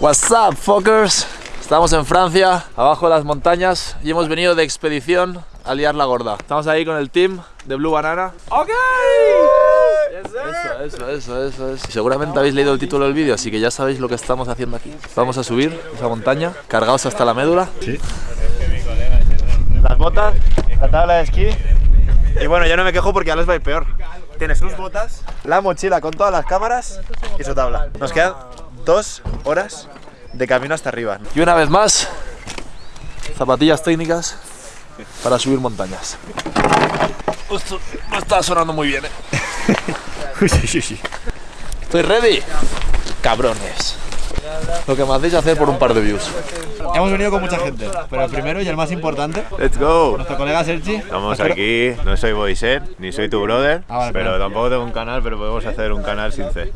What's up, fuckers? Estamos en Francia, abajo de las montañas, y hemos venido de expedición a liar la gorda. Estamos ahí con el team de Blue Banana. ¡Ok! Eso, eso, eso, eso, eso. Seguramente habéis leído el título del vídeo, así que ya sabéis lo que estamos haciendo aquí. Vamos a subir esa montaña, cargados hasta la médula. Sí. Las botas, la tabla de esquí. Y bueno, ya no me quejo porque ya les va a ir peor. Tiene sus botas, la mochila con todas las cámaras y su tabla. Nos quedan dos horas de camino hasta arriba. Y una vez más, zapatillas técnicas para subir montañas. Esto no está sonando muy bien, ¿eh? Estoy ready. Cabrones. Lo que me hacéis hacer por un par de views. Hemos venido con mucha gente, pero el primero y el más importante, Let's go. nuestro colega Sergi. Estamos aquí, no soy Boyset, ni soy tu brother, Ah, vale, pero tampoco tengo un canal, pero podemos hacer un canal sin C.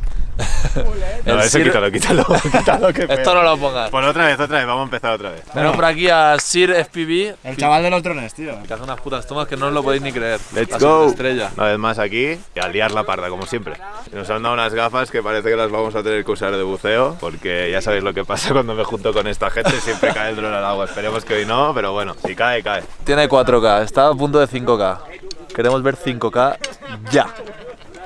No, eso Sir- quítalo, quítalo, quítalo, que Esto no lo pongas. Pues otra vez, otra vez, vamos a empezar otra vez. Tenemos por aquí a Sir FPV, El chaval de los drones, tío. que hace unas putas tomas que no os lo podéis ni creer. Let's La go. Estrella. Una vez más aquí y a liar la parda, como siempre. Nos han dado unas gafas que parece que las vamos a tener que usar de buceo, porque ya sabéis lo que pasa cuando me junto con esta gente, siempre cae el dron al agua. Esperemos que hoy no, pero bueno, si cae, cae. Tiene 4K, está a punto de 5K. Queremos ver 5K ya.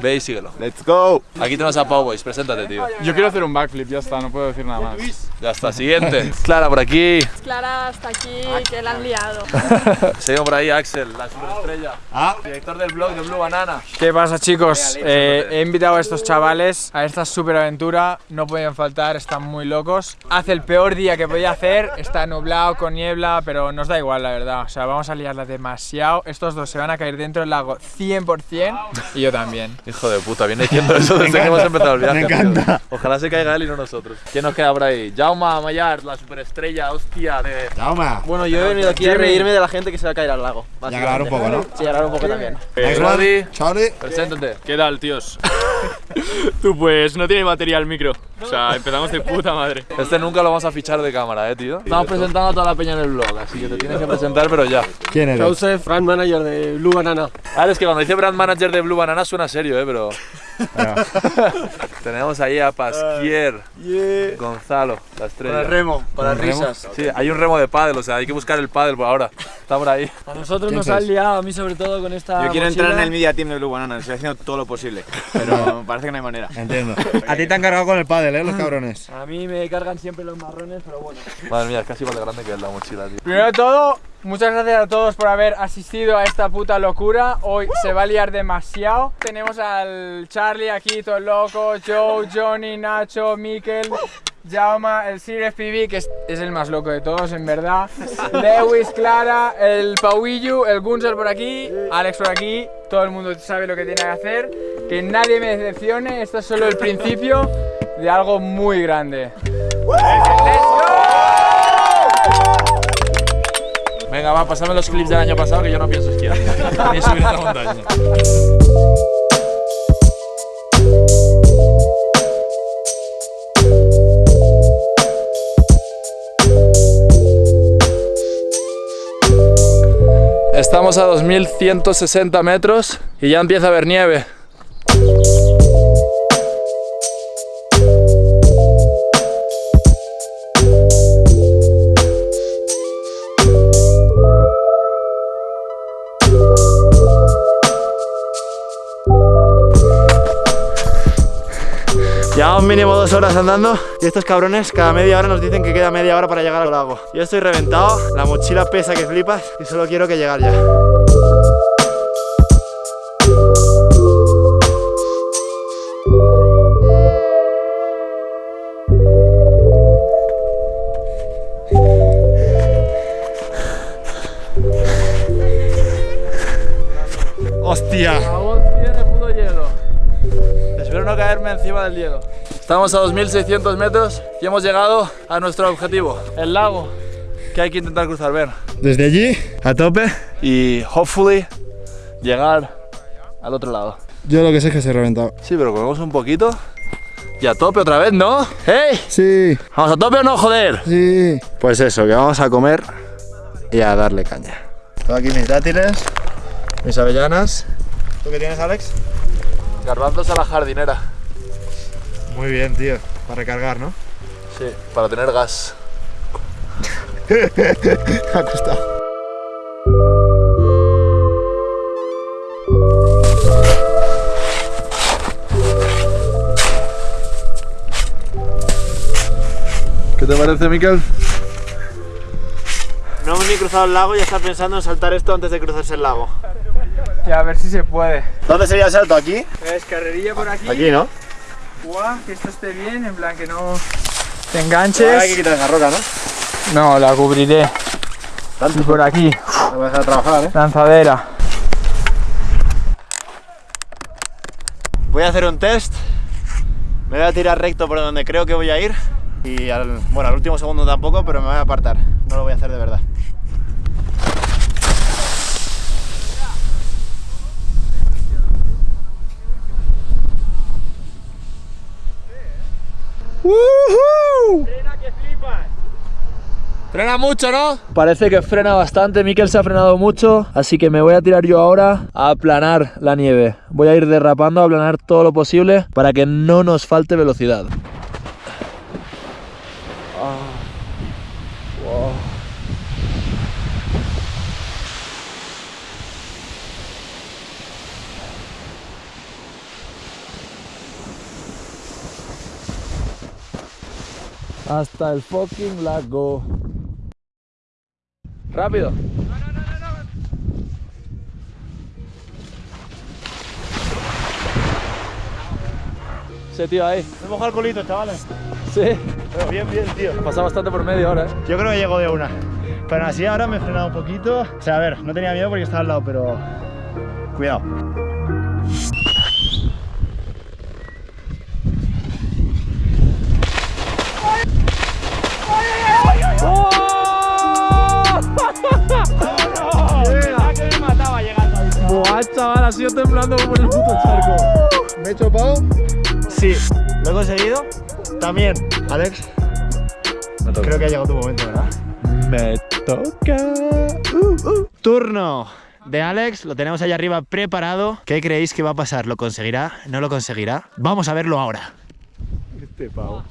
Ve y síguelo. Let's go. Aquí tenemos a Pau Boys, preséntate, tío. Yo quiero hacer un backflip, ya está, no puedo decir nada más. Ya está, siguiente. Clara por aquí. Clara hasta aquí, que la han liado. Seguimos por ahí, Axel, la superestrella. Ah. Director del blog de Blue Banana. ¿Qué pasa chicos? Eh, he invitado a estos chavales a esta super aventura, no podían faltar, están muy locos. Hace el peor día que podía hacer, está nublado, con niebla, pero nos da igual la verdad. O sea, vamos a liarla demasiado. Estos dos se van a caer dentro del lago 100% y yo también. Hijo de puta, viene diciendo eso desde que hemos empezado el viaje. Me encanta. tío. Ojalá se caiga él y no nosotros. ¿Quién nos queda por ahí? Jaume Mayar, la superestrella, hostia de... Jauma. Bueno, yo he venido aquí a reírme de la gente que se va a caer al lago. Y a grabar un poco, ¿no? Sí, a grabar un poco también. Next Rodri. one. Charlie. Preséntate. ¿Qué tal, tíos? Tú, pues no tiene batería el micro. O sea, empezamos de puta madre. Este nunca lo vamos a fichar de cámara, eh, tío. Estamos presentando a toda la peña en el blog, así que te tienes que presentar, pero ya. ¿Quién eres? Joseph, brand manager de Blue Banana. Ahora es que cuando dice brand manager de Blue Banana suena serio, eh, pero. Tenemos ahí a Pasquier, Gonzalo, la estrella. remo, para ¿Con remo? risas. Sí, hay un remo de pádel, o sea, hay que buscar el pádel por ahora. Está por ahí. A nosotros ¿Quién nos han liado, a mí sobre todo con esta Yo quiero entrar en el media team de Blue Banana, estoy haciendo todo lo posible, pero parece que no hay manera. Entiendo. A ti te han cargado con el pádel, ¿eh? Los cabrones. A mí me cargan siempre los marrones, pero bueno. Madre mía, es casi igual de grande que la mochila, tío. Primero de todo, muchas gracias a todos por haber asistido a esta puta locura. Hoy se va a liar demasiado. Tenemos al Charlie aquí, todo loco, Joe, Johnny, Nacho, Mikel, Jauma, el Sir FPV, que es, es el más loco de todos, en verdad. Lewis, Clara, el Pauillu, el Gunsel por aquí, Alex por aquí. Todo el mundo sabe lo que tiene que hacer. Que nadie me decepcione, esto es solo el principio de algo muy grande. Venga, va, pasame los clips del año pasado que yo no pienso esquiar. Ni subir a la montaña. Estamos a 2160 metros y ya empieza a haber nieve. Llevamos mínimo dos horas andando y estos cabrones cada media hora nos dicen que queda media hora para llegar al lago. Yo estoy reventado, la mochila pesa que flipas y solo quiero que llegar ya. ¡Hostia! tiene puto hielo. Espero no caerme encima del hielo. Estamos a 2600 metros y hemos llegado a nuestro objetivo, el lago, que hay que intentar cruzar, ver. Desde allí, a tope. Y hopefully llegar al otro lado. Yo lo que sé es que se he reventado. Sí, pero comemos un poquito y a tope otra vez, ¿no? ¡Hey! Sí, ¿Vamos a tope o no, joder? sí. Pues eso, que vamos a comer y a darle caña. Tengo aquí mis dátiles, mis avellanas. ¿Tú qué tienes, Alex? Garbanzos a la jardinera. Muy bien, tío. Para recargar, ¿no? Sí, para tener gas. ha costado. ¿Qué te parece, Miquel? No hemos ni cruzado el lago y ya está pensando en saltar esto antes de cruzarse el lago. Y a ver si se puede. ¿Dónde sería el salto? ¿Aquí? Es carrerilla por aquí. Aquí, ¿no? Guau, que esto esté bien, en plan que no te Ahora enganches. hay que quitar esa roca, ¿no? No, la cubriré. Y por aquí, a trabajar, ¿eh? lanzadera. Voy a hacer un test. Me voy a tirar recto por donde creo que voy a ir. Y al, bueno, al último segundo tampoco, pero me voy a apartar. No lo voy a hacer de verdad. Frena mucho, ¿no? Parece que frena bastante, Miquel se ha frenado mucho, así que me voy a tirar yo ahora a aplanar la nieve. Voy a ir derrapando, a aplanar todo lo posible para que no nos falte velocidad. Ah. Hasta el fucking lago. Rápido. Sí, tío, ahí. Me moja el culito, chavales. Sí. Pero bien, bien, tío. Pasa bastante por medio ahora, ¿eh? Yo creo que llego de una. Pero así ahora me he frenado un poquito. O sea, a ver, no tenía miedo porque estaba al lado, pero... Cuidado. Sido temblando como en el puto charco. ¿Me he chopado? Sí, lo he conseguido. También, Alex. Creo que ha llegado tu momento, ¿verdad? Me toca. Turno de Alex, lo tenemos allá arriba preparado. ¿Qué creéis que va a pasar? ¿Lo conseguirá? ¿No lo conseguirá? Vamos a verlo ahora. Este pavo.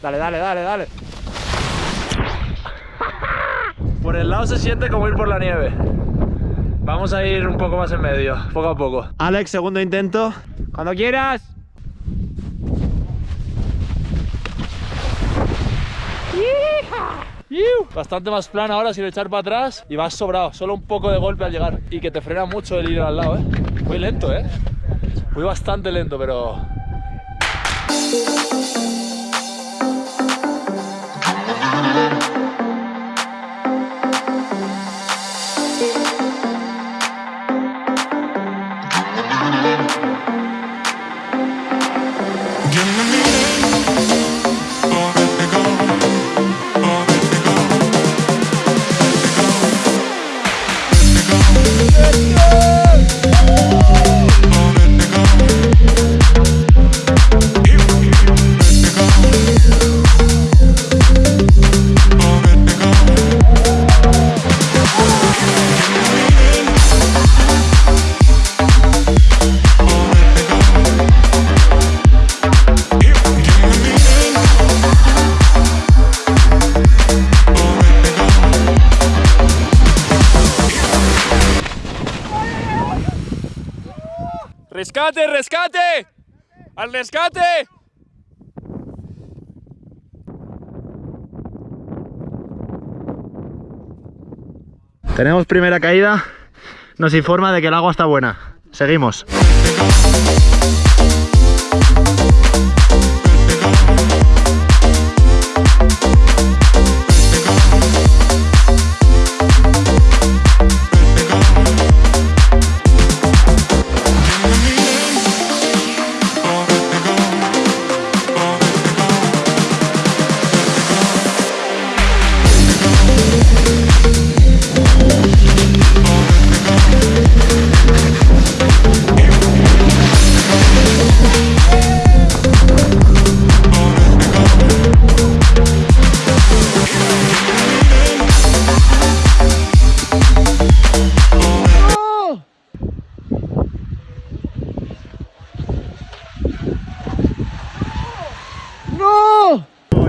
Dale, dale, dale, dale. Por el lado se siente como ir por la nieve. Vamos a ir un poco más en medio, poco a poco. Alex, segundo intento. Cuando quieras. Bastante más plano ahora sin echar para atrás y vas sobrado, solo un poco de golpe al llegar y que te frena mucho el ir al lado, ¿eh? Muy lento, ¿eh? Muy bastante lento, pero... ¡Rescate, rescate! ¡Al rescate! Tenemos primera caída. Nos informa de que el agua está buena. Seguimos.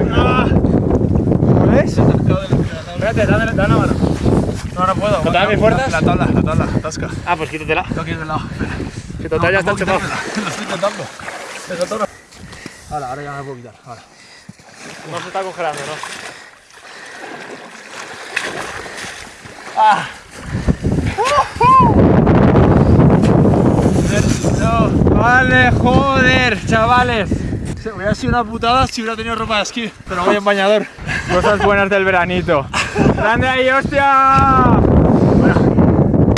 ¿Lo ves? Espérate, dame, dame. No, no puedo. Te mis fuerzas? La tabla, la tabla, atasca. Ah, pues quítatela. No quieres del lado. Que total ya está chocado. Lo estoy intentando. Ahora, ahora ya me puedo quitar. Ahora. No se está congelando, ¿no? ¡Ah! No, vale, joder, chavales. Hubiera sido una putada si hubiera tenido ropa de esquí, pero voy en bañador. Cosas buenas del veranito. ¡Grande ahí, hostia!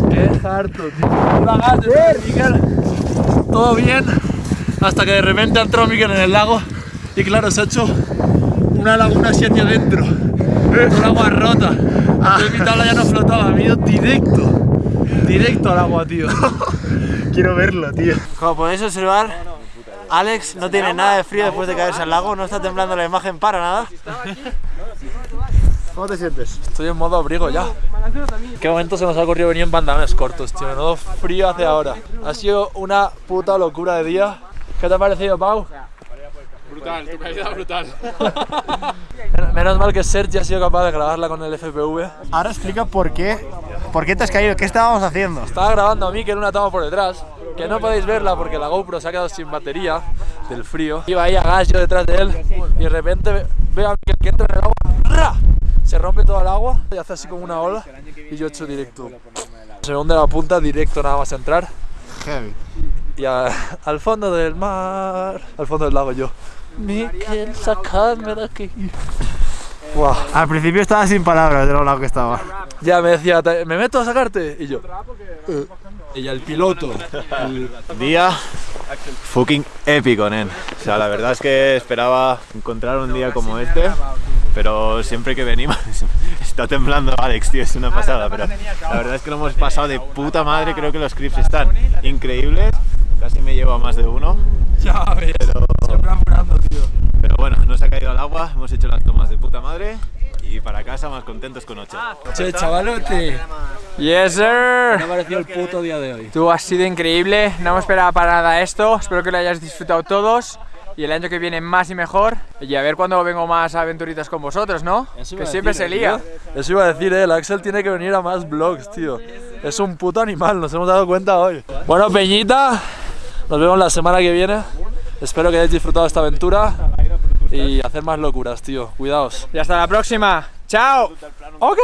Qué harto, tío. Miguel. Todo bien. Hasta que de repente entró Miguel en el lago. Y claro, se ha hecho una laguna así hacia adentro. Con agua rota. Entonces mi tabla ya no flotaba. Me directo. Directo al agua, tío. Quiero verlo, tío. Como podéis observar, Alex no tiene nada de frío después de caerse al lago, no está temblando la imagen para nada. ¿Cómo te sientes? Estoy en modo abrigo ya. ¿Qué momento se nos ha ocurrido venir en pantalones cortos, tío? Menudo frío hace ahora. Ha sido una puta locura de día. ¿Qué te ha parecido, Pau? Brutal, tu caída brutal. Menos mal que Sergi ha sido capaz de grabarla con el FPV. Ahora explica por qué, por qué te has caído, qué estábamos haciendo. Estaba grabando a mí que era una toma por detrás, que no podéis verla porque la GoPro se ha quedado sin batería del frío. Iba ahí a gas yo detrás de él y de repente ve- veo a mí que entra en el agua, ¡ra! se rompe todo el agua y hace así como una ola y yo echo directo. Se hunde la punta directo nada más entrar Heavy. y a- al fondo del mar, al fondo del lago yo. Miquel, sacadme de aquí. Buah. Al principio estaba sin palabras de lo lado que estaba. Ya me decía, "¿Te- ¿me meto a sacarte? Y yo. "Eh". Y ya el piloto. el- Día fucking épico, nen. O sea, la verdad es que esperaba encontrar un día como este, pero siempre que venimos está temblando Alex, tío, es una pasada, pero la verdad es que lo hemos pasado de puta madre, creo que los clips están increíbles, casi me llevo a más de uno, Ya ves. Pero bueno, no se ha caído al agua, hemos hecho las tomas de puta madre y para casa más contentos con ocho. Che, chavalote. Yes, sir. Me ha parecido el puto día de hoy. Tú has sido increíble, no me esperaba para nada esto. Espero que lo hayáis disfrutado todos. Y el año que viene más y mejor. Y a ver cuándo vengo más a aventuritas con vosotros, ¿no? Eso Que a siempre decir, se lía. Eso iba a decir, eh, el Axel tiene que venir a más vlogs, tío. Es un puto animal, nos hemos dado cuenta hoy. Bueno, Peñita, nos vemos la semana que viene. Espero que hayáis disfrutado esta aventura y hacer más locuras, tío. Cuidaos. Y hasta la próxima. ¡Chao! Ok.